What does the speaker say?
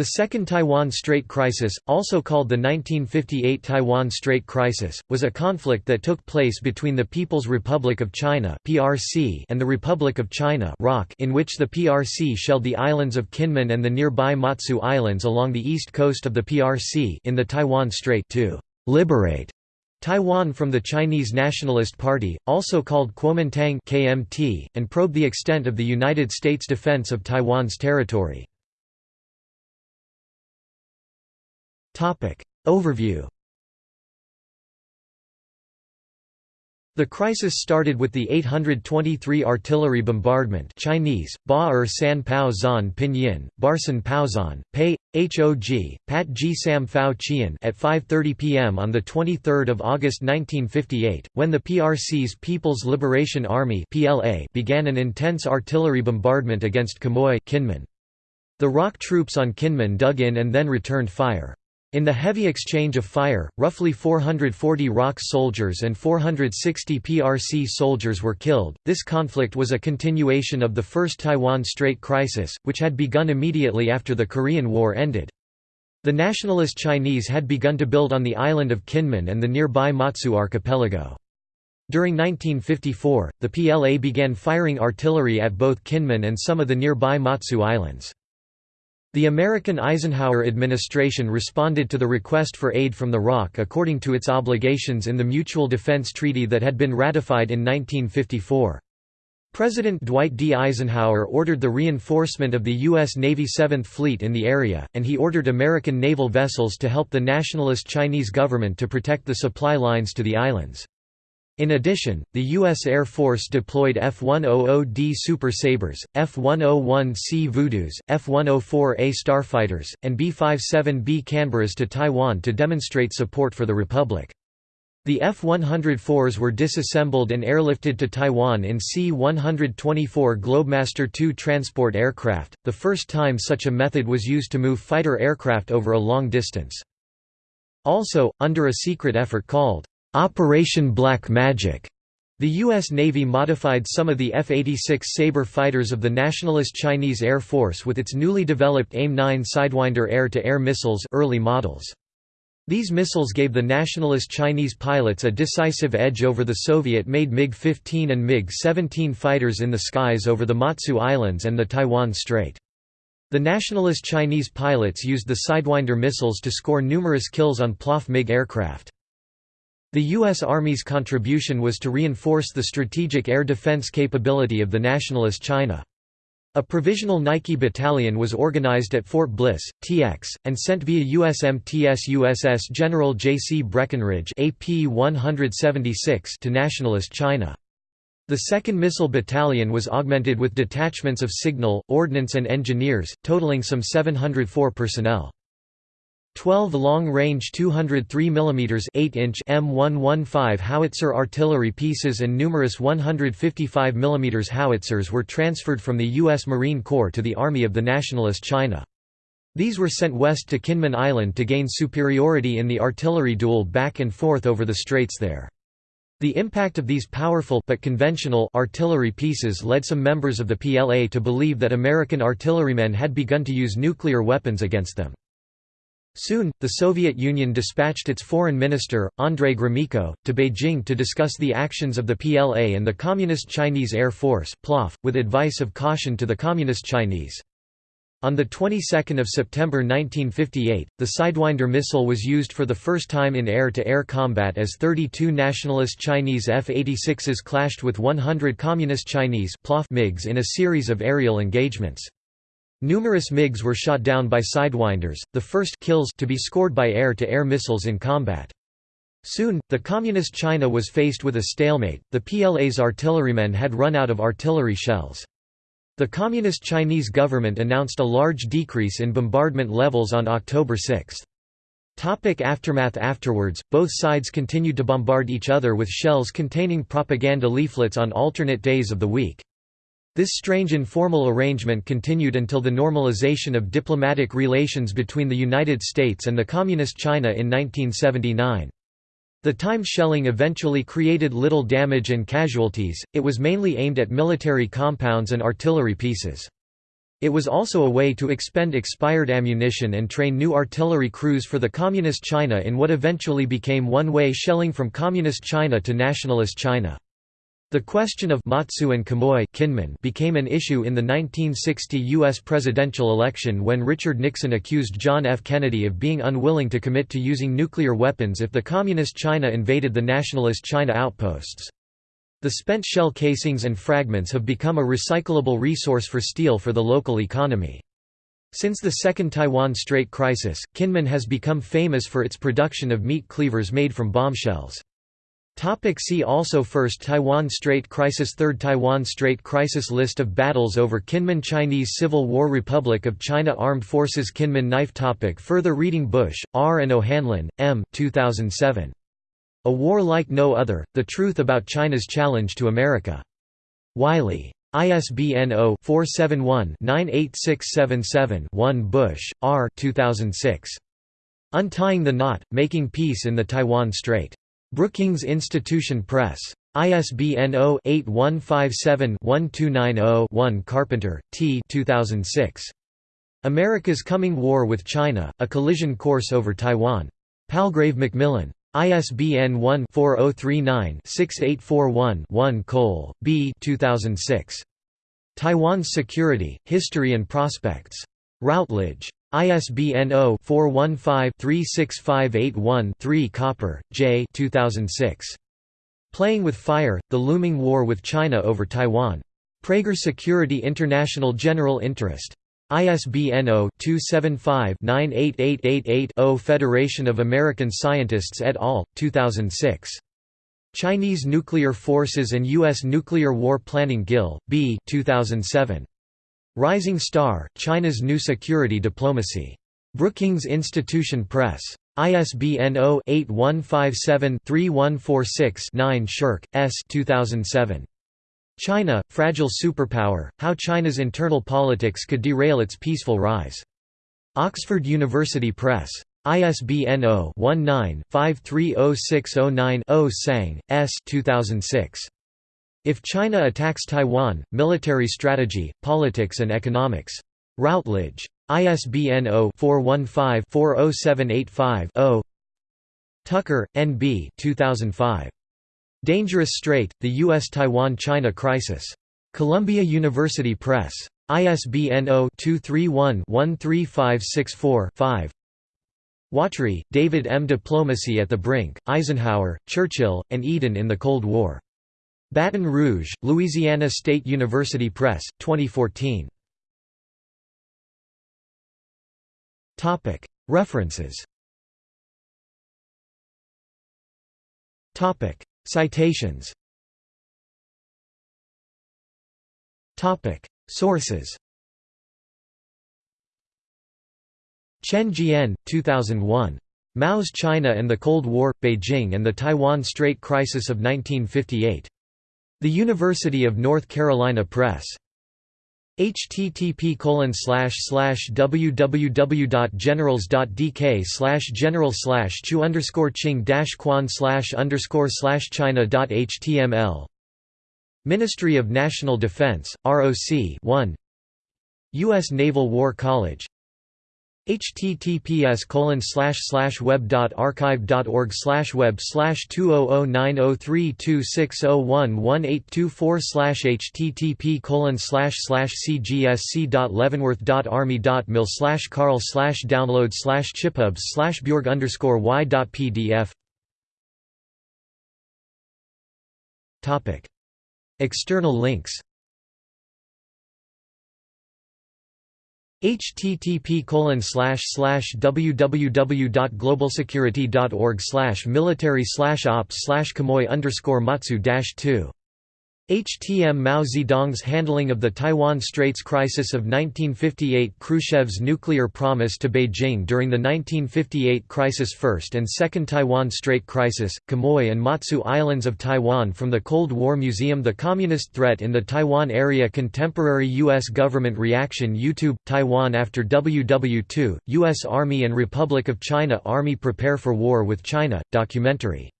The Second Taiwan Strait Crisis, also called the 1958 Taiwan Strait Crisis, was a conflict that took place between the People's Republic of China and the Republic of China in which the PRC shelled the islands of Kinmen and the nearby Matsu Islands along the east coast of the PRC in the Taiwan Strait to «liberate» Taiwan from the Chinese Nationalist Party, also called Kuomintang KMT, and probe the extent of the United States defense of Taiwan's territory. Overview The crisis started with the 823 artillery bombardment Chinese, Ba-er San Pao Zan Pinyin, Barsan Paozan, Pei, Hog, Pat G Sam Chien at 5.30 pm on 23 August 1958, when the PRC's People's Liberation Army began an intense artillery bombardment against Quemoy Kinmen. The ROC troops on Kinmen dug in and then returned fire. In the heavy exchange of fire, roughly 440 ROC soldiers and 460 PRC soldiers were killed. This conflict was a continuation of the First Taiwan Strait Crisis, which had begun immediately after the Korean War ended. The nationalist Chinese had begun to build on the island of Kinmen and the nearby Matsu archipelago. During 1954, the PLA began firing artillery at both Kinmen and some of the nearby Matsu Islands. The American Eisenhower administration responded to the request for aid from the ROC according to its obligations in the Mutual Defense Treaty that had been ratified in 1954. President Dwight D. Eisenhower ordered the reinforcement of the U.S. Navy Seventh Fleet in the area, and he ordered American naval vessels to help the nationalist Chinese government to protect the supply lines to the islands. In addition, the U.S. Air Force deployed F-100D Super Sabres, F-101C Voodoos, F-104A Starfighters, and B-57B Canberras to Taiwan to demonstrate support for the Republic. The F-104s were disassembled and airlifted to Taiwan in C-124 Globemaster II transport aircraft, the first time such a method was used to move fighter aircraft over a long distance. Also, under a secret effort called Operation Black Magic. The U.S. Navy modified some of the F-86 Sabre fighters of the Nationalist Chinese Air Force with its newly developed AIM-9 Sidewinder air-to-air -air missiles early models. These missiles gave the nationalist Chinese pilots a decisive edge over the Soviet-made MiG-15 and MiG-17 fighters in the skies over the Matsu Islands and the Taiwan Strait. The nationalist Chinese pilots used the Sidewinder missiles to score numerous kills on PLAF MiG aircraft. The U.S. Army's contribution was to reinforce the strategic air defense capability of the Nationalist China. A provisional Nike battalion was organized at Fort Bliss, TX, and sent via USMTS USS General J. C. Breckinridge AP 176 to Nationalist China. The 2nd Missile Battalion was augmented with detachments of signal, ordnance and engineers, totaling some 704 personnel. 12 long-range 203 mm 8-inch M115 howitzer artillery pieces and numerous 155 mm howitzers were transferred from the U.S. Marine Corps to the Army of the Nationalist China. These were sent west to Kinmen Island to gain superiority in the artillery duel back and forth over the straits there. The impact of these powerful but conventional artillery pieces led some members of the PLA to believe that American artillerymen had begun to use nuclear weapons against them. Soon, the Soviet Union dispatched its foreign minister, Andrei Gromyko, to Beijing to discuss the actions of the PLA and the Communist Chinese Air Force with advice of caution to the Communist Chinese. On the 22nd of September 1958, the Sidewinder missile was used for the first time in air-to-air -air combat as 32 nationalist Chinese F-86s clashed with 100 Communist Chinese MiGs in a series of aerial engagements. Numerous MiGs were shot down by Sidewinders, the first kills to be scored by air-to-air -air missiles in combat. Soon, the Communist China was faced with a stalemate, the PLA's artillerymen had run out of artillery shells. The Communist Chinese government announced a large decrease in bombardment levels on October 6. Topic aftermath Afterwards, both sides continued to bombard each other with shells containing propaganda leaflets on alternate days of the week. This strange informal arrangement continued until the normalization of diplomatic relations between the United States and the Communist China in 1979. The time shelling eventually created little damage and casualties, it was mainly aimed at military compounds and artillery pieces. It was also a way to expend expired ammunition and train new artillery crews for the Communist China in what eventually became one-way shelling from Communist China to Nationalist China. The question of Matsu and Quemoy Kinmen became an issue in the 1960 U.S. presidential election when Richard Nixon accused John F. Kennedy of being unwilling to commit to using nuclear weapons if the Communist China invaded the Nationalist China outposts. The spent shell casings and fragments have become a recyclable resource for steel for the local economy. Since the Second Taiwan Strait crisis, Kinmen has become famous for its production of meat cleavers made from bombshells. Topic see also First Taiwan Strait Crisis Third Taiwan Strait Crisis List of battles over Kinmen Chinese Civil War Republic of China Armed Forces Kinmen Knife topic Further reading Bush, R. and O'Hanlon, M. 2007. A War Like No Other, The Truth About China's Challenge to America. Wiley. ISBN 0-471-98677-1 Bush, R. 2006. Untying the Knot, Making Peace in the Taiwan Strait. Brookings Institution Press. ISBN 0-8157-1290-1 Carpenter, T. 2006. America's Coming War with China, A Collision Course Over Taiwan. Palgrave Macmillan. ISBN 1-4039-6841-1 Cole, B. 2006. Taiwan's Security, History and Prospects. Routledge. ISBN 0-415-36581-3 Copper, J. 2006. Playing with Fire, The Looming War with China over Taiwan. Praeger Security International General Interest. ISBN 0-275-98888-0 Federation of American Scientists et al., 2006. Chinese Nuclear Forces and U.S. Nuclear War Planning Gill, B. 2007. Rising Star, China's New Security Diplomacy. Brookings Institution Press. ISBN 0-8157-3146-9 Shirk, S. 2007. China, Fragile Superpower, How China's Internal Politics Could Derail Its Peaceful Rise. Oxford University Press. ISBN 0-19-530609-0 Tsang, S. 2006. If China Attacks Taiwan, Military Strategy, Politics and Economics. Routledge. ISBN 0-415-40785-0 Tucker, N. B. 2005. Dangerous Strait, The U.S.-Taiwan-China Crisis. Columbia University Press. ISBN 0-231-13564-5 Watry, David M. Diplomacy at the Brink, Eisenhower, Churchill, and Eden in the Cold War. Baton Rouge, Louisiana State University Press, 2014. References Citations Sources Chen Jian, 2001. Mao's China and the Cold War, Beijing and the Taiwan Strait Crisis of 1958. The University of North Carolina Press. http www.generals.dk general chu underscore ching quan underscore china.html Ministry of National Defense, ROC 1 U.S. Naval War College https web.archive.org web slash 20090326011824 http cgsc.leavenworth.army.mil slash carl slash download slash chiphubs slash bjorg underscore y.pdf External links http www.globalsecurity.org military ops Quemoy underscore matsu 2 HTM Mao Zedong's handling of the Taiwan Straits crisis of 1958 Khrushchev's nuclear promise to Beijing during the 1958 crisis First and Second Taiwan Strait crisis, Quemoy and Matsu Islands of Taiwan from the Cold War Museum The Communist Threat in the Taiwan Area Contemporary U.S. Government Reaction YouTube, Taiwan after WW2, U.S. Army and Republic of China Army Prepare for War with China, documentary